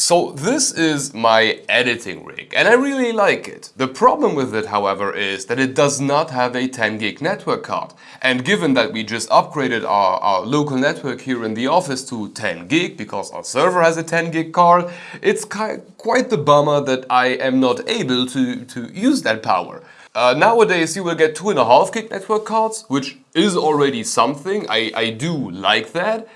So this is my editing rig and I really like it. The problem with it however is that it does not have a 10 gig network card. And given that we just upgraded our, our local network here in the office to 10 gig because our server has a 10 gig card, it's quite the bummer that I am not able to, to use that power. Uh, nowadays you will get 2.5 gig network cards, which is already something. I, I do like that.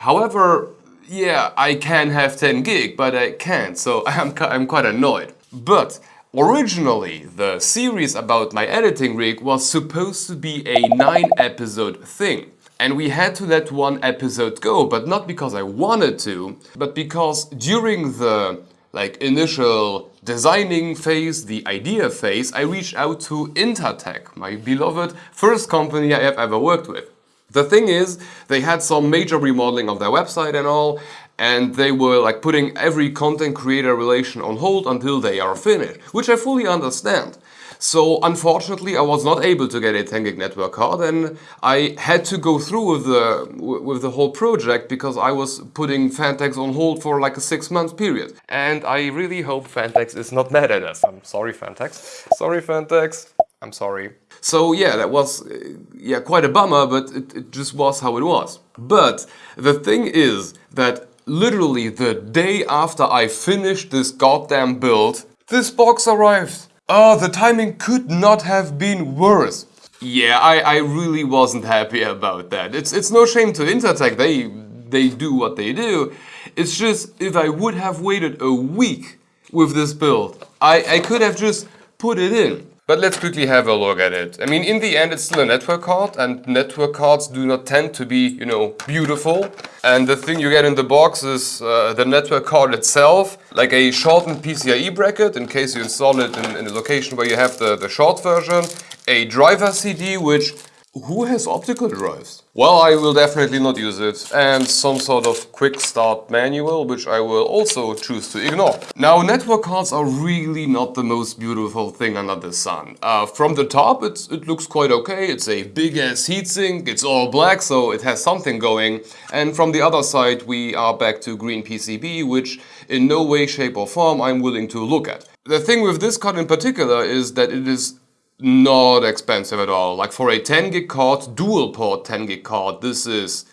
However, yeah, I can have 10 gig, but I can't, so I'm, I'm quite annoyed. But originally, the series about my editing rig was supposed to be a 9 episode thing. And we had to let one episode go, but not because I wanted to, but because during the like initial designing phase, the idea phase, I reached out to Inter-Tech, my beloved first company I have ever worked with. The thing is, they had some major remodeling of their website and all, and they were like putting every content creator relation on hold until they are finished, which I fully understand. So unfortunately I was not able to get a 10 gig network card and I had to go through with the, with the whole project because I was putting Phanteks on hold for like a six month period. And I really hope Phanteks is not mad at us. I'm sorry Phanteks. Sorry Phanteks. I'm sorry. So yeah, that was uh, yeah quite a bummer, but it, it just was how it was. But the thing is that literally the day after I finished this goddamn build, this box arrived. Oh, the timing could not have been worse. Yeah, I, I really wasn't happy about that. It's, it's no shame to Inter-Tech, they, they do what they do. It's just, if I would have waited a week with this build, I, I could have just put it in. But let's quickly have a look at it. I mean, in the end, it's still a network card, and network cards do not tend to be, you know, beautiful. And the thing you get in the box is uh, the network card itself, like a shortened PCIe bracket, in case you install it in, in a location where you have the, the short version, a driver CD, which who has optical drives? Well, I will definitely not use it. And some sort of quick start manual, which I will also choose to ignore. Now, network cards are really not the most beautiful thing under the sun. Uh, from the top, it looks quite okay. It's a big ass heatsink. It's all black, so it has something going. And from the other side, we are back to green PCB, which in no way, shape or form I'm willing to look at. The thing with this card in particular is that it is not expensive at all. Like for a 10 gig card, dual port 10 gig card, this is,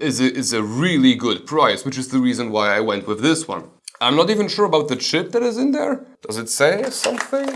is, a, is a really good price, which is the reason why I went with this one. I'm not even sure about the chip that is in there. Does it say something?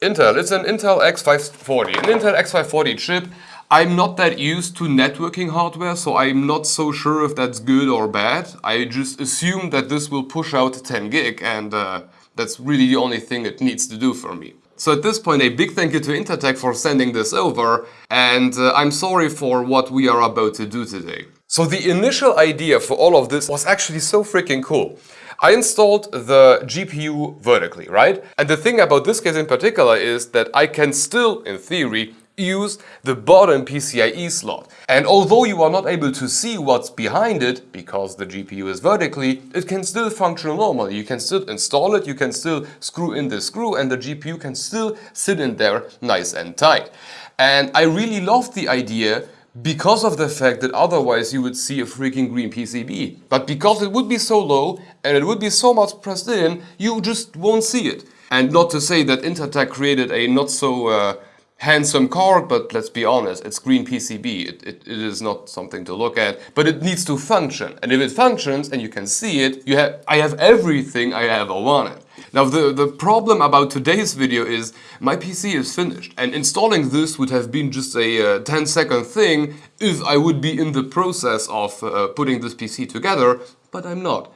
Intel, it's an Intel X540. An Intel X540 chip. I'm not that used to networking hardware, so I'm not so sure if that's good or bad. I just assume that this will push out 10 gig and uh, that's really the only thing it needs to do for me. So at this point, a big thank you to Inter-Tech for sending this over, and uh, I'm sorry for what we are about to do today. So the initial idea for all of this was actually so freaking cool. I installed the GPU vertically, right? And the thing about this case in particular is that I can still, in theory, use the bottom PCIe slot. And although you are not able to see what's behind it, because the GPU is vertically, it can still function normally. You can still install it, you can still screw in the screw and the GPU can still sit in there nice and tight. And I really love the idea because of the fact that otherwise you would see a freaking green PCB. But because it would be so low and it would be so much pressed in, you just won't see it. And not to say that Inter-Tech created a not so uh, handsome card, but let's be honest, it's green PCB. It, it, it is not something to look at, but it needs to function. And if it functions and you can see it, you have, I have everything I ever wanted. Now the, the problem about today's video is my PC is finished and installing this would have been just a uh, 10 second thing if I would be in the process of uh, putting this PC together, but I'm not.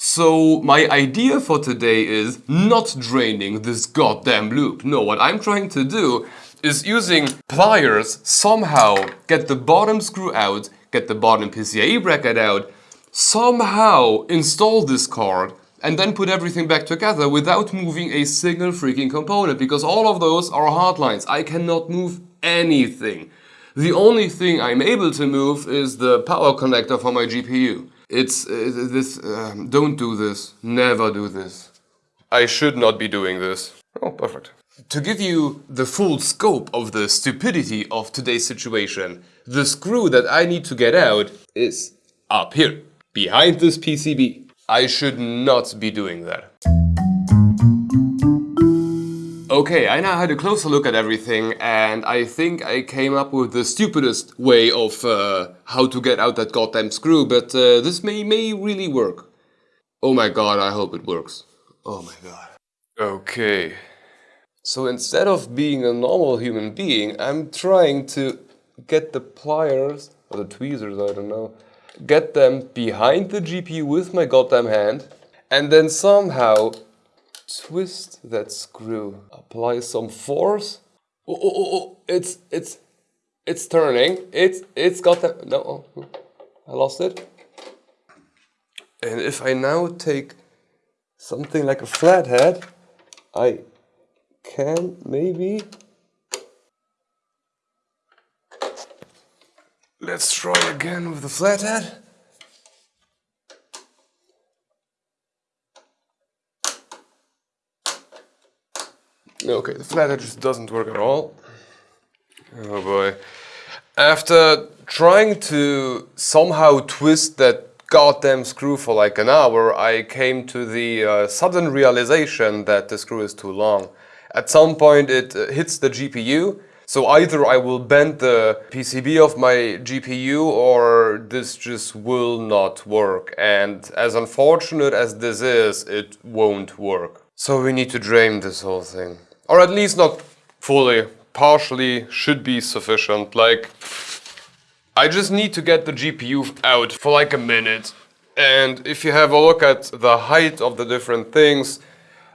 So my idea for today is not draining this goddamn loop. No, what I'm trying to do is using pliers somehow get the bottom screw out, get the bottom PCIe bracket out, somehow install this card and then put everything back together without moving a single freaking component because all of those are hard lines. I cannot move anything. The only thing I'm able to move is the power connector for my GPU. It's uh, this, uh, don't do this, never do this. I should not be doing this. Oh, perfect. To give you the full scope of the stupidity of today's situation, the screw that I need to get out is up here, behind this PCB. I should not be doing that. Okay, I now had a closer look at everything and I think I came up with the stupidest way of uh, how to get out that goddamn screw, but uh, this may, may really work. Oh my god, I hope it works. Oh my god. Okay. So instead of being a normal human being, I'm trying to get the pliers, or the tweezers, I don't know, get them behind the GPU with my goddamn hand, and then somehow twist that screw. Apply some force. Oh, oh, oh, oh. it's, it's, it's turning. It's, it's got the, no, oh, I lost it. And if I now take something like a flathead, I can maybe Let's try again with the flathead. Okay, the flathead just doesn't work at all. Oh boy. After trying to somehow twist that goddamn screw for like an hour, I came to the uh, sudden realization that the screw is too long. At some point it uh, hits the GPU, so either I will bend the PCB of my GPU or this just will not work. And as unfortunate as this is, it won't work. So we need to drain this whole thing. Or at least not fully, partially should be sufficient. Like, I just need to get the GPU out for like a minute. And if you have a look at the height of the different things,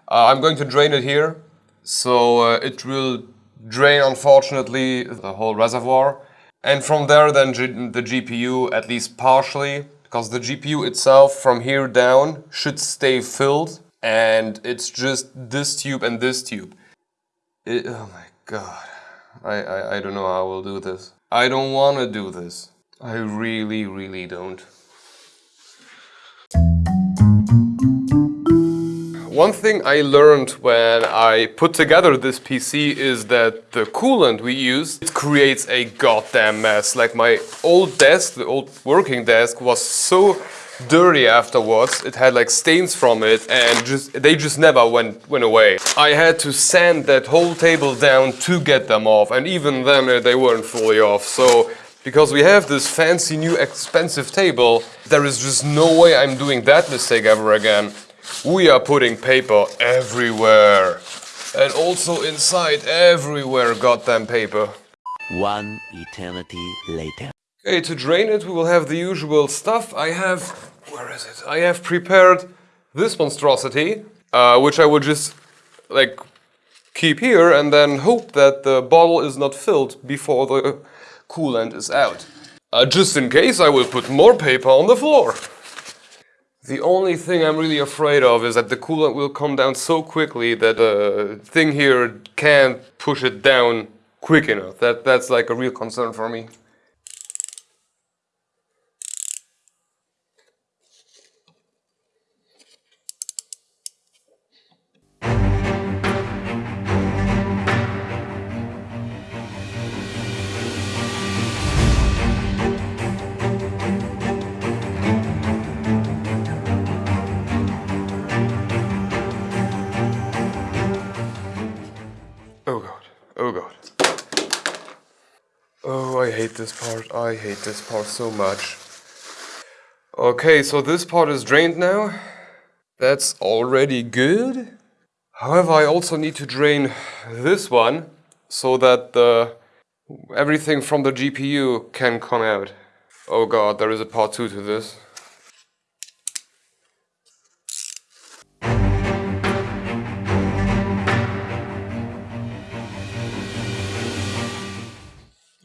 uh, I'm going to drain it here. So uh, it will drain, unfortunately, the whole reservoir. And from there then the GPU, at least partially, because the GPU itself from here down should stay filled. And it's just this tube and this tube. It, oh my god. I, I, I don't know how I will do this. I don't want to do this. I really, really don't. One thing I learned when I put together this PC is that the coolant we use it creates a goddamn mess. Like my old desk, the old working desk was so dirty afterwards. It had like stains from it and just they just never went, went away. I had to sand that whole table down to get them off and even then uh, they weren't fully off. So because we have this fancy new expensive table, there is just no way I'm doing that mistake ever again. We are putting paper everywhere. And also inside everywhere goddamn paper. One eternity later. Okay, to drain it we will have the usual stuff. I have, where is it? I have prepared this monstrosity, uh, which I will just like keep here and then hope that the bottle is not filled before the coolant is out. Uh, just in case I will put more paper on the floor. The only thing I'm really afraid of is that the coolant will come down so quickly that the thing here can't push it down quick enough. That, that's like a real concern for me. Oh, hate this part. I hate this part so much. Okay, so this part is drained now. That's already good. However, I also need to drain this one so that the everything from the GPU can come out. Oh god, there is a part 2 to this.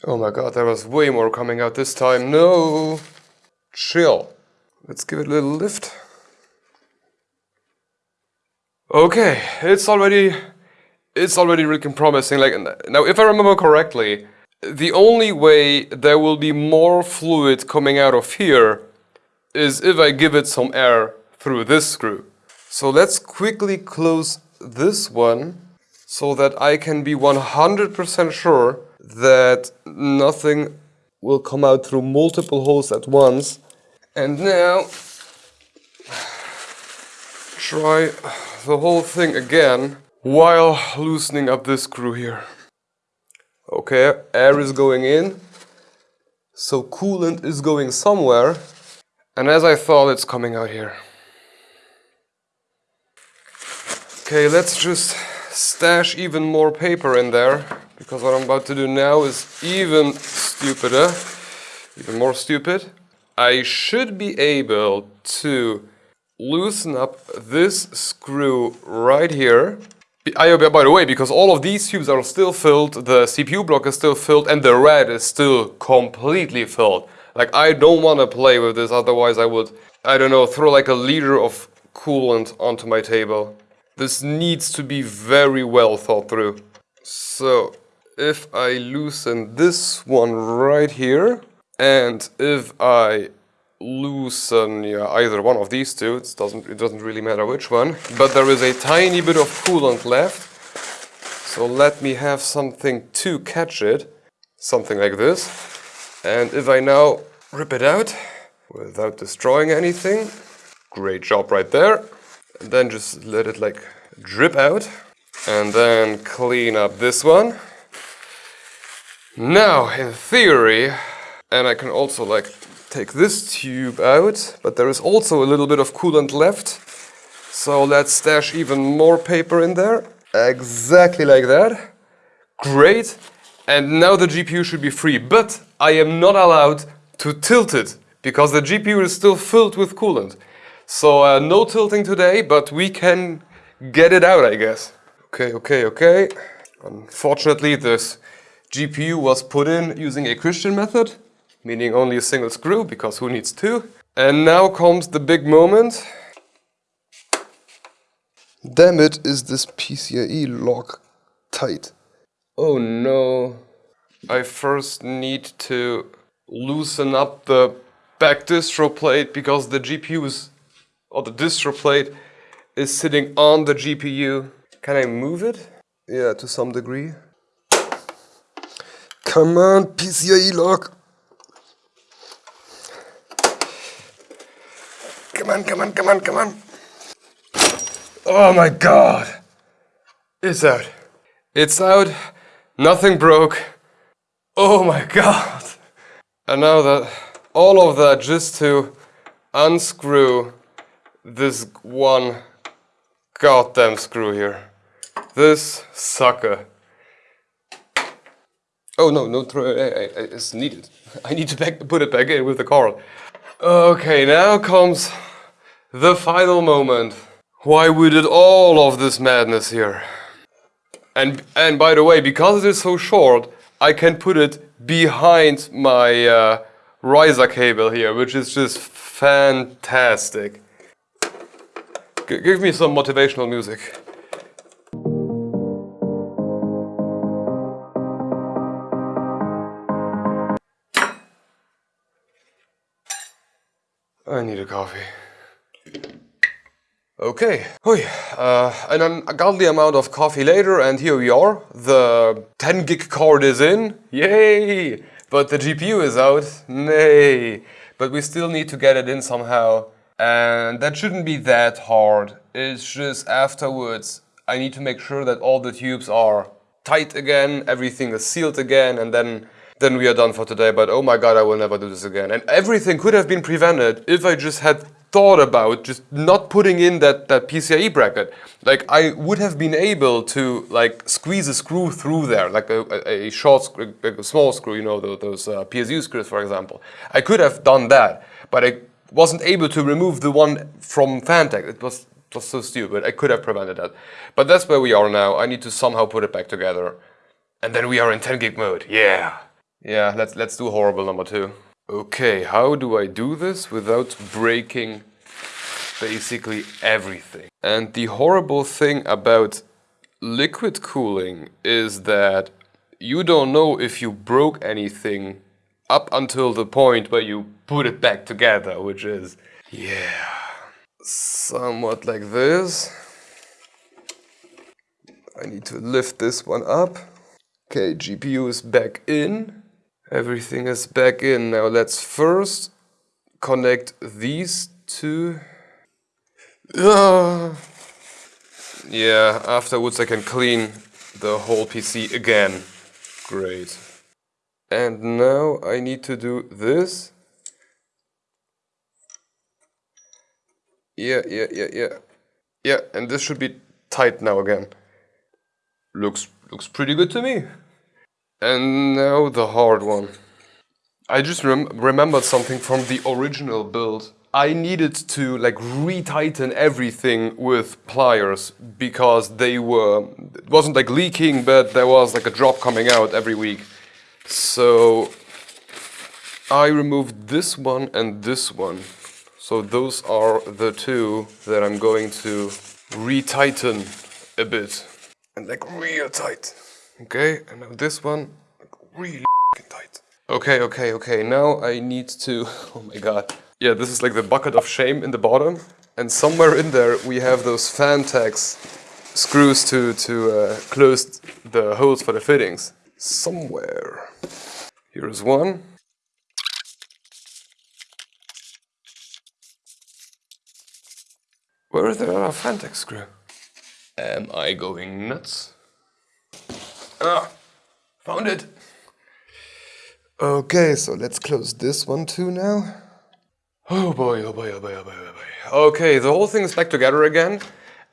Oh my god, there was way more coming out this time. No! Chill. Let's give it a little lift. Okay, it's already... It's already looking promising. Like Now, if I remember correctly, the only way there will be more fluid coming out of here is if I give it some air through this screw. So let's quickly close this one so that I can be 100% sure that nothing will come out through multiple holes at once. And now try the whole thing again while loosening up this screw here. Okay, air is going in, so coolant is going somewhere, and as I thought, it's coming out here. Okay, let's just stash even more paper in there, because what I'm about to do now is even stupider, even more stupid. I should be able to loosen up this screw right here. I, by the way, because all of these tubes are still filled, the CPU block is still filled, and the red is still completely filled. Like, I don't want to play with this, otherwise I would, I don't know, throw like a liter of coolant onto my table. This needs to be very well thought through. So, if I loosen this one right here, and if I loosen yeah, either one of these two, it doesn't, it doesn't really matter which one, but there is a tiny bit of coolant left. So let me have something to catch it, something like this. And if I now rip it out without destroying anything, great job right there. And then just let it like drip out and then clean up this one. Now, in theory, and I can also like take this tube out, but there is also a little bit of coolant left. So let's stash even more paper in there. Exactly like that. Great. And now the GPU should be free, but I am not allowed to tilt it because the GPU is still filled with coolant. So uh, no tilting today, but we can get it out, I guess. Okay, okay, okay. Unfortunately, this GPU was put in using a Christian method meaning only a single screw, because who needs two? And now comes the big moment. Damn it, is this PCIe lock tight? Oh no. I first need to loosen up the back distro plate because the GPU is, or the distro plate is sitting on the GPU. Can I move it? Yeah, to some degree. Come on, PCIe lock. Come on, come on, come on, come on. Oh my god. It's out. It's out. Nothing broke. Oh my god. And now that, all of that just to unscrew this one goddamn screw here. This sucker. Oh no, no, eh, eh, eh, it's needed. I need to back, put it back in with the cord. Okay, now comes the final moment. Why we did all of this madness here. And, and by the way, because it is so short, I can put it behind my uh, riser cable here, which is just fantastic. G give me some motivational music. Need a coffee. Okay. Uh, an ungodly amount of coffee later and here we are. The 10 gig card is in, yay! But the GPU is out, nay. But we still need to get it in somehow. And that shouldn't be that hard. It's just afterwards I need to make sure that all the tubes are tight again, everything is sealed again, and then then we are done for today. But oh my god, I will never do this again. And everything could have been prevented if I just had thought about just not putting in that, that PCIe bracket. Like I would have been able to like squeeze a screw through there, like a, a, short, a small screw, you know, those uh, PSU screws, for example. I could have done that, but I wasn't able to remove the one from Phanteks. It was just so stupid. I could have prevented that. But that's where we are now. I need to somehow put it back together. And then we are in 10 gig mode. Yeah. Yeah, let's, let's do horrible number two. Okay, how do I do this without breaking basically everything? And the horrible thing about liquid cooling is that you don't know if you broke anything up until the point where you put it back together, which is, yeah, somewhat like this. I need to lift this one up. Okay, GPU is back in. Everything is back in. Now let's first connect these two. Uh, yeah, afterwards I can clean the whole PC again. Great. And now I need to do this. Yeah, yeah, yeah, yeah. Yeah, and this should be tight now again. Looks looks pretty good to me. And now the hard one. I just rem remembered something from the original build. I needed to like retighten everything with pliers because they were, it wasn't like leaking, but there was like a drop coming out every week. So I removed this one and this one. So those are the two that I'm going to retighten a bit. And like real tight. Okay, and now this one, really tight. Okay, okay, okay, now I need to, oh my god. Yeah, this is like the bucket of shame in the bottom. And somewhere in there we have those Phanteks screws to, to uh, close the holes for the fittings. Somewhere. Here's one. Where is the other Phanteks screw? Am I going nuts? Ah, found it. Okay, so let's close this one too now. Oh boy, oh boy, oh boy, oh boy, oh boy. Okay, the whole thing is back together again.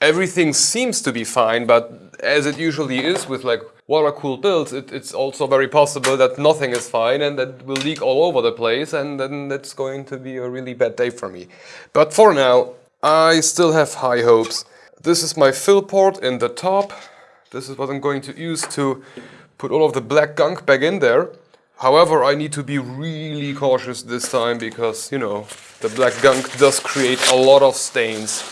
Everything seems to be fine, but as it usually is with like water-cooled builds, it, it's also very possible that nothing is fine and that will leak all over the place and then that's going to be a really bad day for me. But for now, I still have high hopes. This is my fill port in the top. This is what I'm going to use to put all of the black gunk back in there. However, I need to be really cautious this time because, you know, the black gunk does create a lot of stains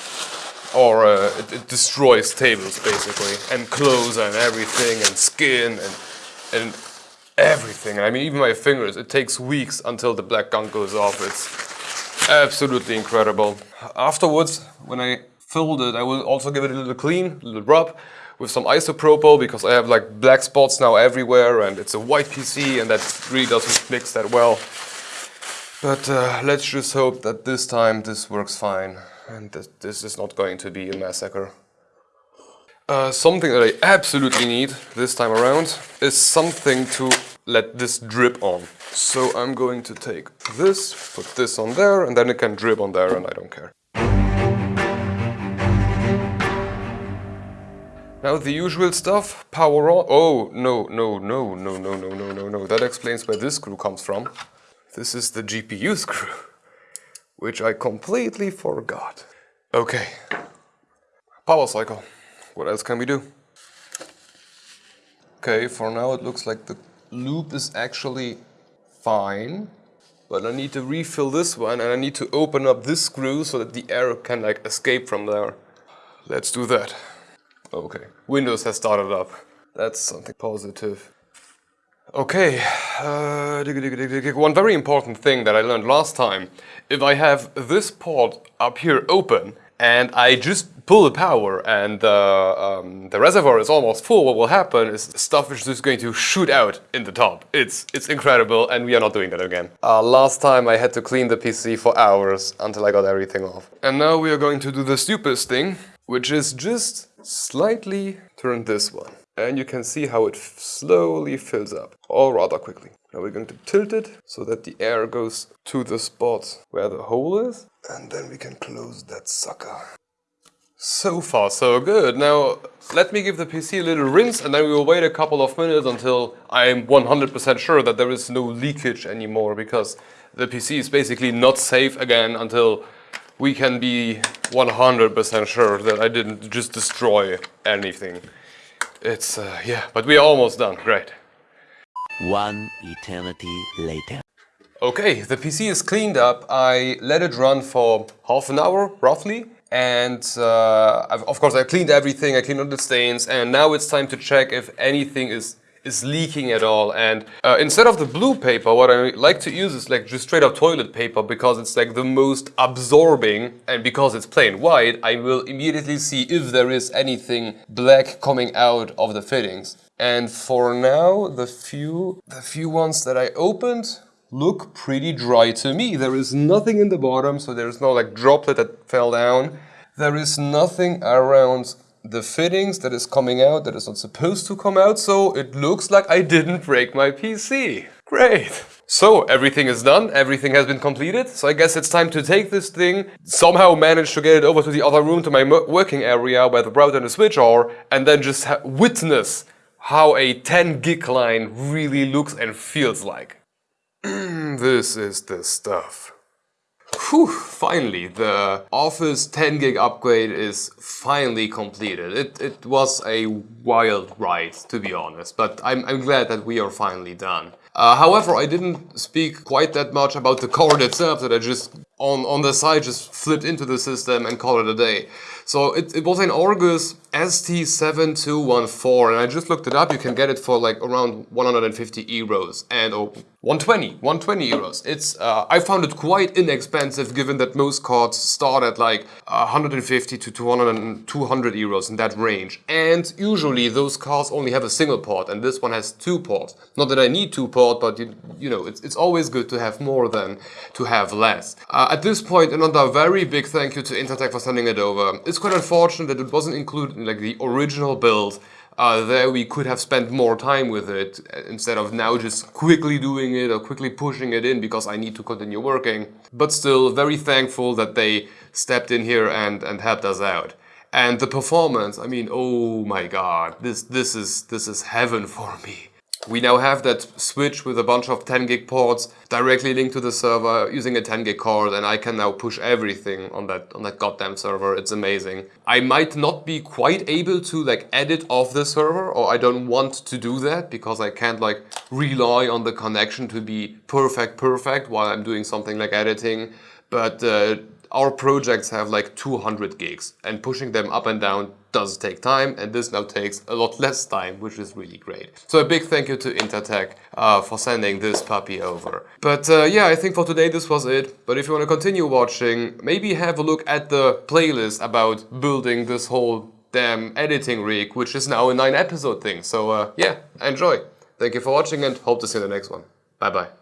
or uh, it, it, destroys tables basically and clothes and everything and skin and, and everything. I mean, even my fingers, it takes weeks until the black gunk goes off. It's absolutely incredible. Afterwards, when I filled it, I will also give it a little clean, a little rub with some isopropyl because I have like black spots now everywhere and it's a white PC and that really doesn't mix that well. But uh, let's just hope that this time this works fine and that this is not going to be a massacre. Uh, something that I absolutely need this time around is something to let this drip on. So I'm going to take this, put this on there, and then it can drip on there and I don't care. Now the usual stuff, power on. Oh, no, no, no, no, no, no, no, no, no. That explains where this screw comes from. This is the GPU screw, which I completely forgot. Okay, power cycle. What else can we do? Okay, for now it looks like the loop is actually fine. But I need to refill this one and I need to open up this screw so that the air can like escape from there. Let's do that. Okay, Windows has started up. That's something positive. Okay, uh, one very important thing that I learned last time. If I have this port up here open and I just pull the power and the, um, the reservoir is almost full, what will happen is stuff is just going to shoot out in the top. It's, it's incredible and we are not doing that again. Uh, last time I had to clean the PC for hours until I got everything off. And now we are going to do the stupidest thing, which is just slightly turn this one. And you can see how it slowly fills up, or rather quickly. Now we're going to tilt it so that the air goes to the spot where the hole is. And then we can close that sucker. So far so good. Now let me give the PC a little rinse and then we will wait a couple of minutes until I'm 100% sure that there is no leakage anymore because the PC is basically not safe again until we can be 100% sure that I didn't just destroy anything. It's, uh, yeah, but we're almost done, great. One eternity later. Okay, the PC is cleaned up. I let it run for half an hour, roughly. And uh, of course I cleaned everything, I cleaned all the stains, and now it's time to check if anything is is leaking at all. And uh, instead of the blue paper, what I like to use is like just straight up toilet paper because it's like the most absorbing and because it's plain white, I will immediately see if there is anything black coming out of the fittings. And for now, the few, the few ones that I opened look pretty dry to me. There is nothing in the bottom, so there's no like droplet that fell down. there is nothing around the fittings that is coming out that is not supposed to come out, so it looks like I didn't break my PC. Great! So everything is done, everything has been completed, so I guess it's time to take this thing, somehow manage to get it over to the other room to my working area where the router and the switch are, and then just witness how a 10 gig line really looks and feels like. this is the stuff. Whew, finally, the Office 10 gig upgrade is finally completed. It, it was a wild ride, to be honest, but I'm, I'm glad that we are finally done. Uh, however, I didn't speak quite that much about the card itself that I just on, on the side just flipped into the system and called it a day. So it, it was an Argus ST7214 and I just looked it up, you can get it for like around 150 euros and or 120, 120 euros. It's uh, I found it quite inexpensive given that most cards start at like 150 to 200, 200 euros in that range. And usually those cards only have a single port and this one has two ports. Not that I need two ports, but you, you know, it's, it's always good to have more than to have less. Uh, at this point, another very big thank you to Inter-Tech for sending it over. It's quite unfortunate that it wasn't included in like the original build. Uh, there we could have spent more time with it uh, instead of now just quickly doing it or quickly pushing it in because I need to continue working. But still very thankful that they stepped in here and, and helped us out. And the performance, I mean, oh my god, this, this, is, this is heaven for me. We now have that switch with a bunch of 10 gig ports directly linked to the server using a 10 gig card and I can now push everything on that on that goddamn server. It's amazing. I might not be quite able to like edit off the server or I don't want to do that because I can't like rely on the connection to be perfect perfect while I'm doing something like editing. But uh, our projects have like 200 gigs and pushing them up and down does take time and this now takes a lot less time which is really great. So a big thank you to Inter-Tech uh, for sending this puppy over. But uh, yeah, I think for today this was it. But if you want to continue watching, maybe have a look at the playlist about building this whole damn editing rig, which is now a 9 episode thing. So uh, yeah, enjoy. Thank you for watching and hope to see you in the next one. Bye bye.